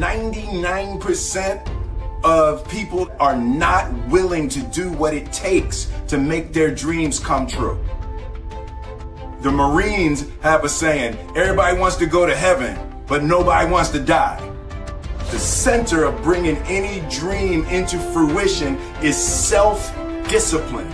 99% of people are not willing to do what it takes to make their dreams come true. The Marines have a saying, everybody wants to go to heaven, but nobody wants to die. The center of bringing any dream into fruition is self-discipline.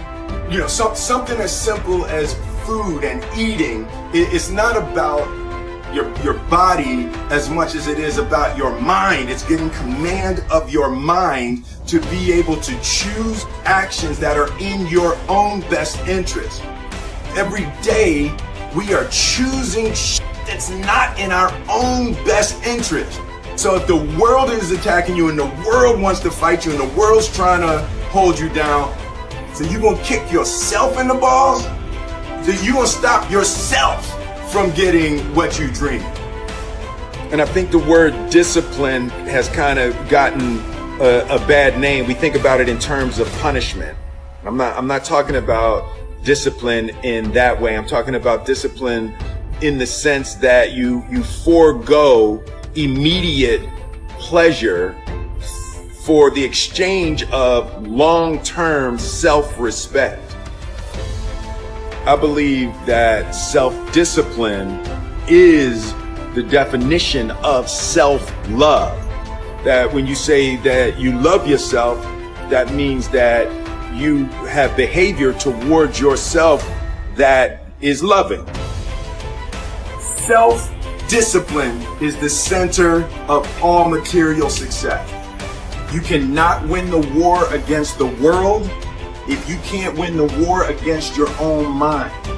You know, so, something as simple as food and eating, it's not about your, your body as much as it is about your mind. It's getting command of your mind to be able to choose actions that are in your own best interest. Every day, we are choosing that's not in our own best interest. So if the world is attacking you and the world wants to fight you and the world's trying to hold you down, so you gonna kick yourself in the balls? So you gonna stop yourself from getting what you dream. And I think the word discipline has kind of gotten a, a bad name. We think about it in terms of punishment. I'm not, I'm not talking about discipline in that way. I'm talking about discipline in the sense that you, you forego immediate pleasure for the exchange of long-term self-respect. I believe that self-discipline is the definition of self-love. That when you say that you love yourself, that means that you have behavior towards yourself that is loving. Self Discipline is the center of all material success. You cannot win the war against the world if you can't win the war against your own mind.